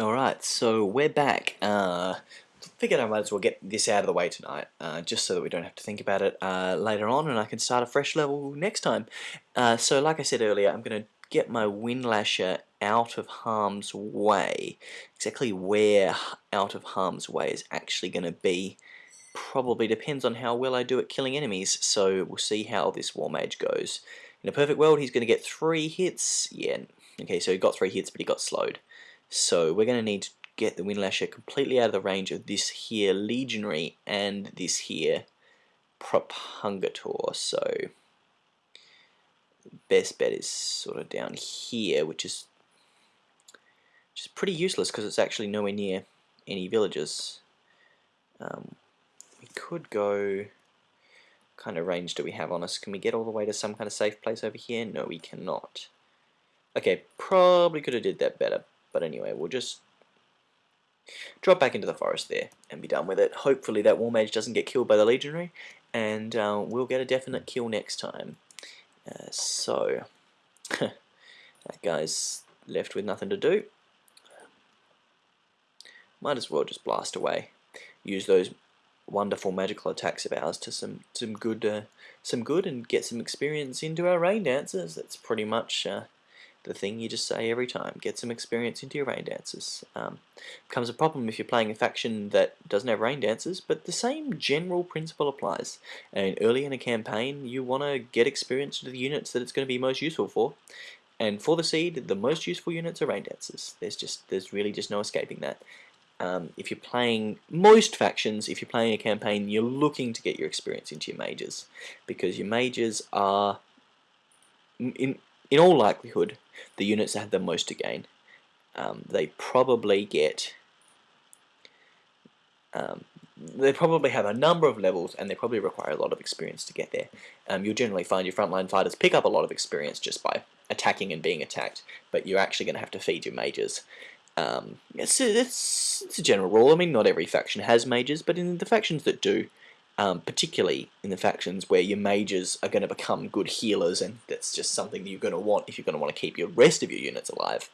Alright, so we're back. Uh, figured I might as well get this out of the way tonight, uh, just so that we don't have to think about it uh, later on and I can start a fresh level next time. Uh, so like I said earlier, I'm going to get my Windlasher out of harm's way. Exactly where out of harm's way is actually going to be probably depends on how well I do at killing enemies, so we'll see how this War Mage goes. In a perfect world, he's going to get three hits. Yeah, okay, so he got three hits, but he got slowed. So we're going to need to get the Windlasher completely out of the range of this here Legionary and this here Propulgator. So best bet is sort of down here, which is which is pretty useless because it's actually nowhere near any villages. Um, we could go kind of range do we have on us? Can we get all the way to some kind of safe place over here? No, we cannot. Okay, probably could have did that better. But anyway, we'll just drop back into the forest there and be done with it. Hopefully that War Mage doesn't get killed by the Legionary, and uh, we'll get a definite kill next time. Uh, so, that guy's left with nothing to do. Might as well just blast away. Use those wonderful magical attacks of ours to some some good uh, some good and get some experience into our rain dancers. That's pretty much uh, the thing you just say every time. Get some experience into your rain dances. Um, becomes a problem if you're playing a faction that doesn't have rain dancers, but the same general principle applies. And early in a campaign, you want to get experience into the units that it's going to be most useful for. And for the seed, the most useful units are rain dancers. There's just there's really just no escaping that. Um, if you're playing most factions, if you're playing a campaign, you're looking to get your experience into your mages because your mages are in in all likelihood the units that have the most to gain. Um, they probably get um, they probably have a number of levels and they probably require a lot of experience to get there. Um, you'll generally find your frontline fighters pick up a lot of experience just by attacking and being attacked, but you're actually going to have to feed your mages. Um, it's, it's, it's a general rule. I mean, not every faction has mages, but in the factions that do, um, particularly in the factions where your mages are going to become good healers, and that's just something that you're going to want if you're going to want to keep your rest of your units alive.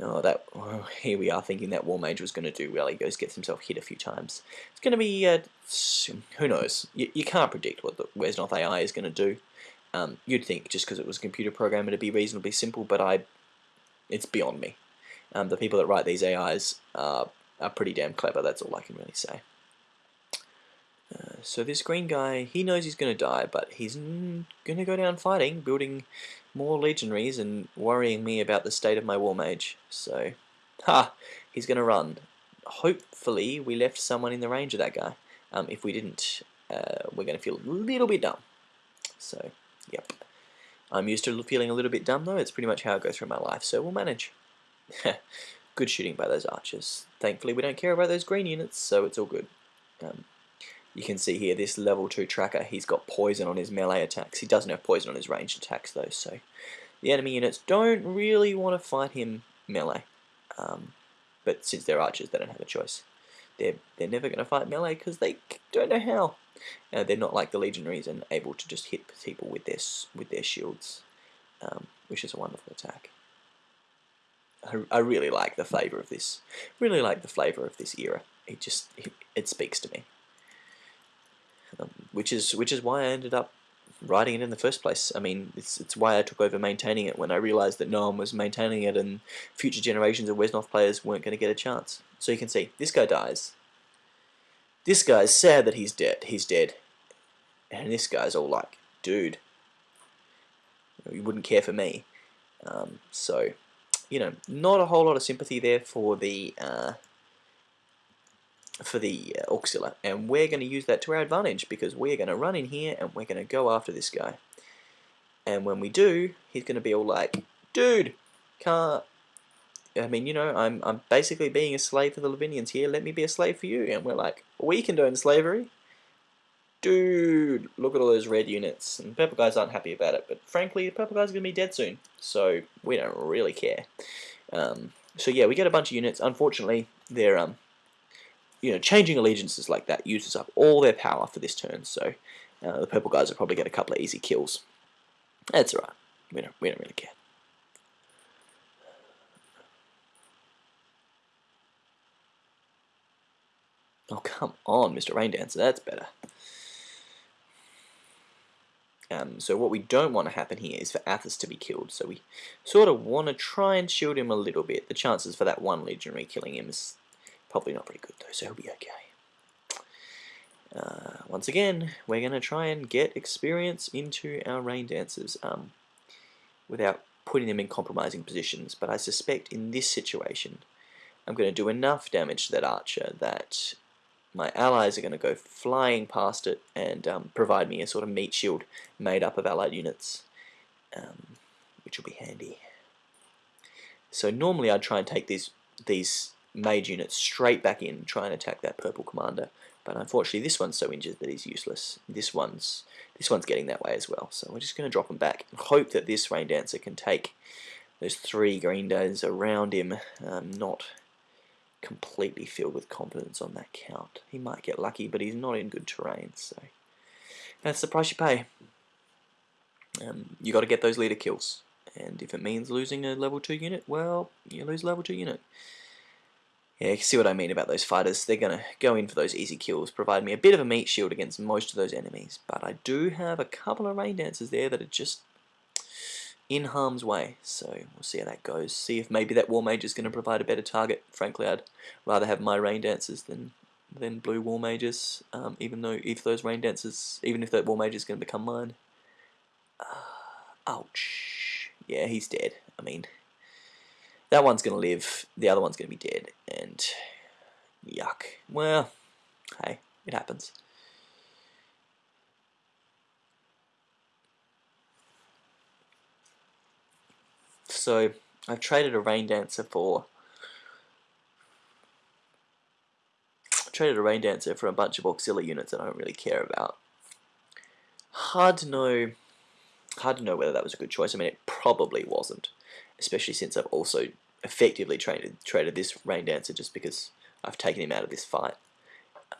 Oh, that oh, here we are thinking that War Mage was going to do well. He goes gets himself hit a few times. It's going to be uh, who knows. You, you can't predict what the Wesnoth AI is going to do. Um, you'd think just because it was a computer program it'd be reasonably simple, but I, it's beyond me. Um, the people that write these AIs are, are pretty damn clever. That's all I can really say. So this green guy, he knows he's going to die, but he's going to go down fighting, building more legionaries and worrying me about the state of my war mage. So, ha, he's going to run. Hopefully we left someone in the range of that guy. Um, if we didn't, uh, we're going to feel a little bit dumb. So, yep. I'm used to feeling a little bit dumb though, it's pretty much how I go through my life, so we'll manage. good shooting by those archers. Thankfully we don't care about those green units, so it's all good. Um, you can see here this level 2 tracker, he's got poison on his melee attacks. He doesn't have poison on his ranged attacks though, so the enemy units don't really want to fight him melee. Um, but since they're archers, they don't have a choice. They're, they're never going to fight melee because they don't know how. Uh, they're not like the legionaries and able to just hit people with their, with their shields, um, which is a wonderful attack. I, I really like the flavour of this. Really like the flavour of this era. It just, it, it speaks to me um, which is which is why I ended up writing it in the first place. I mean, it's it's why I took over maintaining it when I realized that no one was maintaining it and future generations of Wesnoth players weren't going to get a chance. So you can see, this guy dies. This guy's sad that he's dead. He's dead. And this guy's all like, dude, you wouldn't care for me. Um, so, you know, not a whole lot of sympathy there for the uh, for the uh, and we're going to use that to our advantage because we're going to run in here and we're going to go after this guy. And when we do he's going to be all like dude can't I mean you know I'm, I'm basically being a slave for the Lavinians here. Let me be a slave for you. And we're like we condone slavery. Dude look at all those red units. And purple guys aren't happy about it but frankly the purple guys are going to be dead soon. So we don't really care. Um, so yeah we get a bunch of units. Unfortunately they're um you know, changing allegiances like that uses up all their power for this turn, so uh, the purple guys will probably get a couple of easy kills. That's alright. We don't, we don't really care. Oh, come on, Mr. Rain Dancer. That's better. Um, so what we don't want to happen here is for Athos to be killed. So we sort of want to try and shield him a little bit. The chances for that one legionary killing him is probably not very good though, so he'll be okay. Uh, once again, we're going to try and get experience into our rain dancers um, without putting them in compromising positions. But I suspect in this situation, I'm going to do enough damage to that archer that my allies are going to go flying past it and um, provide me a sort of meat shield made up of allied units, um, which will be handy. So normally I'd try and take these these mage unit straight back in, try and attack that purple commander. But unfortunately, this one's so injured that he's useless. This one's this one's getting that way as well. So we're just going to drop him back and hope that this Rain Dancer can take those three green days around him, um, not completely filled with confidence on that count. He might get lucky, but he's not in good terrain, so that's the price you pay. Um, you got to get those leader kills, and if it means losing a level 2 unit, well, you lose level 2 unit. Yeah, you can see what I mean about those fighters. They're going to go in for those easy kills, provide me a bit of a meat shield against most of those enemies. But I do have a couple of rain dancers there that are just in harm's way. So we'll see how that goes. See if maybe that War Mage is going to provide a better target. Frankly, I'd rather have my Rain Dancers than than Blue War Mages. Um, even though if those Rain Dancers, even if that War Mage is going to become mine. Uh, ouch. Yeah, he's dead. I mean, that one's going to live. The other one's going to be dead. And yuck. Well, hey, it happens. So I've traded a rain dancer for traded a rain dancer for a bunch of auxiliary units that I don't really care about. Hard to know hard to know whether that was a good choice. I mean it probably wasn't. Especially since I've also effectively traded traded this rain dancer just because I've taken him out of this fight.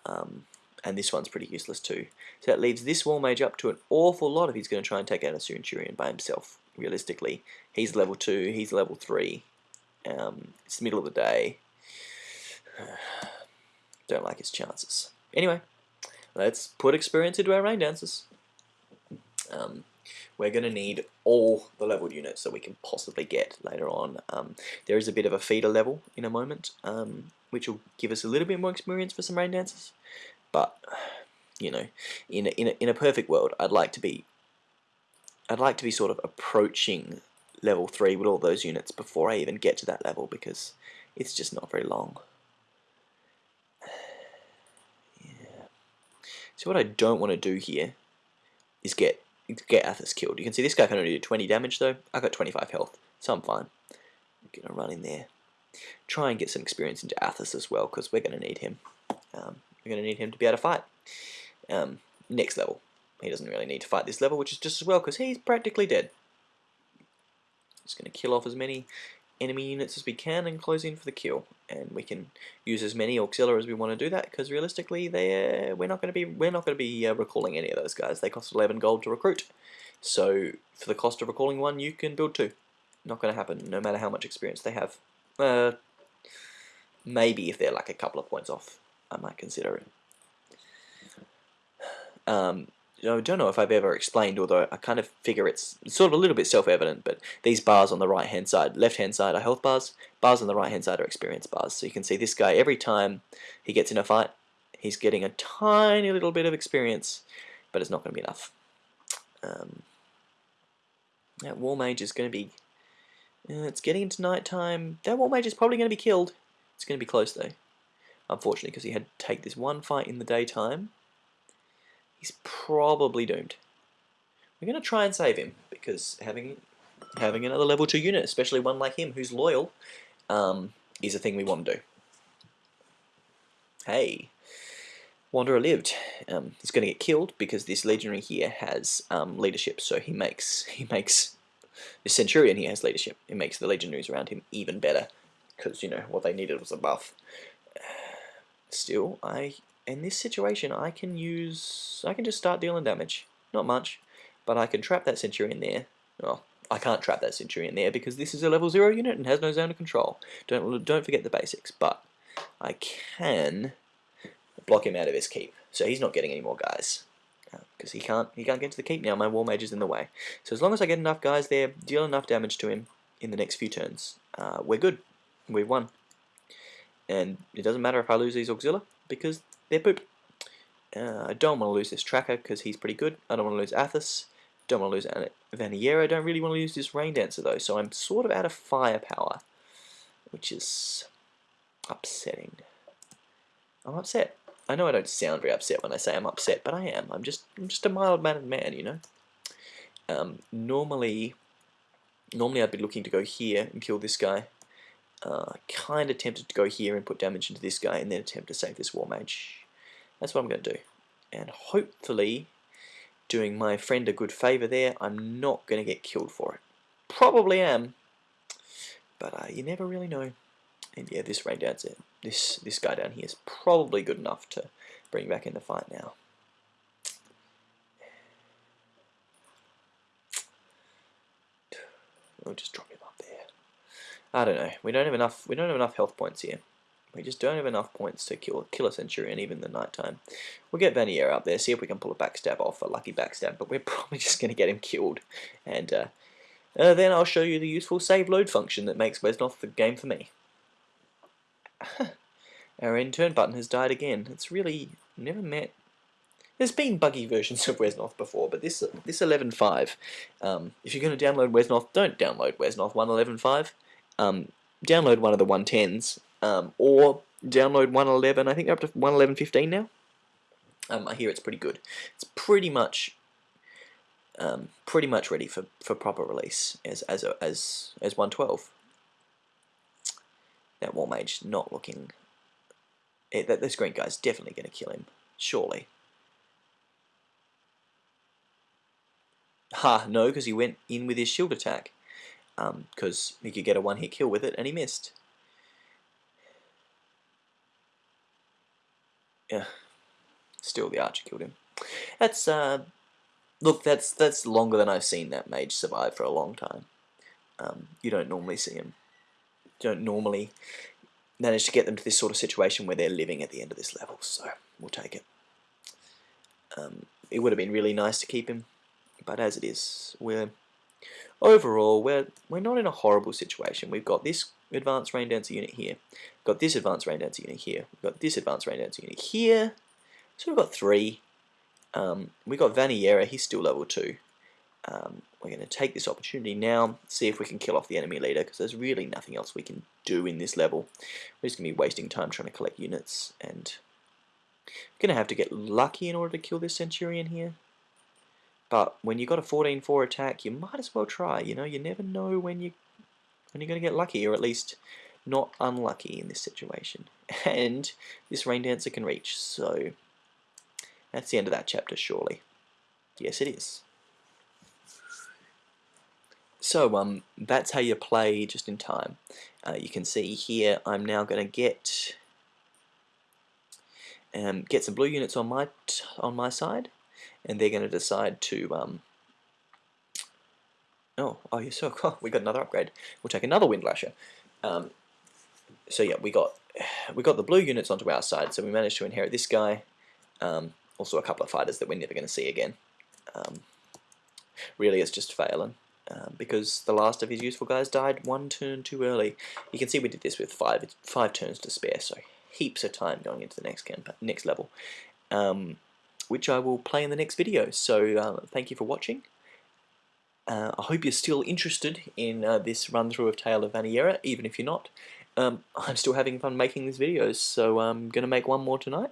Um, and this one's pretty useless too. So that leaves this War Mage up to an awful lot if he's going to try and take out a Centurion by himself realistically. He's level 2, he's level 3. Um, it's the middle of the day. Don't like his chances. Anyway, let's put experience into our rain dancers. Um, we're going to need all the leveled units that we can possibly get later on. Um, there is a bit of a feeder level in a moment, um, which will give us a little bit more experience for some rain dancers. But, you know, in a, in, a, in a perfect world, I'd like to be I'd like to be sort of approaching level 3 with all those units before I even get to that level because it's just not very long. So what I don't want to do here is get get Athos killed. You can see this guy can only do 20 damage though. I got 25 health, so I'm fine. I'm to run in there. Try and get some experience into Athos as well because we're going to need him. Um, we're going to need him to be able to fight. Um, next level. He doesn't really need to fight this level, which is just as well, because he's practically dead. Just going to kill off as many enemy units as we can and close in for the kill. And we can use as many auxiliary as we want to do that, because realistically, they we're not going to be we're not going to be uh, recalling any of those guys. They cost 11 gold to recruit. So for the cost of recalling one, you can build two. Not going to happen, no matter how much experience they have. Uh, maybe if they're like a couple of points off, I might consider it. Um, I don't know if I've ever explained, although I kind of figure it's sort of a little bit self-evident, but these bars on the right-hand side, left-hand side are health bars, bars on the right-hand side are experience bars. So you can see this guy, every time he gets in a fight, he's getting a tiny little bit of experience, but it's not going to be enough. Um, that War Mage is going to be... Uh, it's getting into night time. That War Mage is probably going to be killed. It's going to be close, though. Unfortunately, because he had to take this one fight in the daytime he's probably doomed. We're going to try and save him, because having having another level 2 unit, especially one like him who's loyal, um, is a thing we want to do. Hey, Wanderer lived. Um, he's going to get killed because this legionary here has um, leadership, so he makes he makes the centurion here has leadership. It makes the legionaries around him even better because you know what they needed was a buff. Still, I in this situation, I can use, I can just start dealing damage. Not much, but I can trap that Centurion there. Well, I can't trap that Centurion there because this is a level 0 unit and has no zone of control. Don't, don't forget the basics, but I can block him out of his keep. So he's not getting any more guys because uh, he can't he can't get to the keep now. My war mage is in the way. So as long as I get enough guys there, deal enough damage to him in the next few turns, uh, we're good. We've won. And it doesn't matter if I lose these auxilia because Uh, I don't want to lose this tracker because he's pretty good. I don't want to lose Athos. Don't want to lose Vaniera. I don't really want to lose this Rain Dancer though. So I'm sort of out of firepower, which is upsetting. I'm upset. I know I don't sound very upset when I say I'm upset, but I am. I'm just I'm just a mild-mannered man, you know. Um, normally, normally I'd be looking to go here and kill this guy. Uh, kind of tempted to go here and put damage into this guy and then attempt to save this War Mage. That's what I'm going to do. And hopefully, doing my friend a good favour there, I'm not going to get killed for it. Probably am, but uh, you never really know. And yeah, this rain dancer, this this guy down here is probably good enough to bring back in the fight now. We'll just drop him up there. I don't know. We don't have enough. We don't have enough health points here. We just don't have enough points to kill kill a Centurion even in the night time. We'll get Vanier up there, see if we can pull a backstab off, a lucky backstab, but we're probably just going to get him killed. And uh, uh, then I'll show you the useful save load function that makes Wesnoth the game for me. Our end turn button has died again. It's really never met. There's been buggy versions of Wesnoth before, but this this 11.5, um, if you're going to download Wesnoth, don't download Wesnoth 1.11.5. Um, download one of the 110s, um, or download 111. I think they're up to 1.11.15 now. Um, I hear it's pretty good. It's pretty much um, pretty much ready for, for proper release as as a, as as 112 that War Mage not looking... It, eh, that This green guy's definitely going to kill him, surely. Ha, no, because he went in with his shield attack. Because um, he could get a one-hit kill with it, and he missed. Yeah, still the archer killed him. That's, uh, look, that's that's longer than I've seen that mage survive for a long time. Um, you don't normally see him don't normally manage to get them to this sort of situation where they're living at the end of this level, so we'll take it. Um, it would have been really nice to keep him, but as it is, we're overall we're we're not in a horrible situation. We've got this advanced rain dancer unit here, got this advanced rain dancer unit here, we've got this advanced rain dancer unit here, so we've got three. Um, we've got Vaniera, he's still level two. Um, we're going to take this opportunity now, see if we can kill off the enemy leader, because there's really nothing else we can do in this level. We're just going to be wasting time trying to collect units, and we're going to have to get lucky in order to kill this Centurion here. But when you've got a 14-4 attack, you might as well try, you know, you never know when, you, when you're going to get lucky, or at least not unlucky in this situation. And this Rain Dancer can reach, so that's the end of that chapter, surely. Yes, it is. So um, that's how you play just in time. Uh, you can see here I'm now going to get um, get some blue units on my on my side, and they're going to decide to um, oh oh you're so oh, we got another upgrade. We'll take another Windlasher. Um, so yeah, we got we got the blue units onto our side, so we managed to inherit this guy. Um, also a couple of fighters that we're never going to see again. Um, really, it's just failing um, because the last of his useful guys died one turn too early. You can see we did this with five five turns to spare, so heaps of time going into the next next level, um, which I will play in the next video. So uh, thank you for watching. Uh, I hope you're still interested in uh, this run through of Tale of Vaniera, even if you're not. Um, I'm still having fun making these videos, so I'm going to make one more tonight,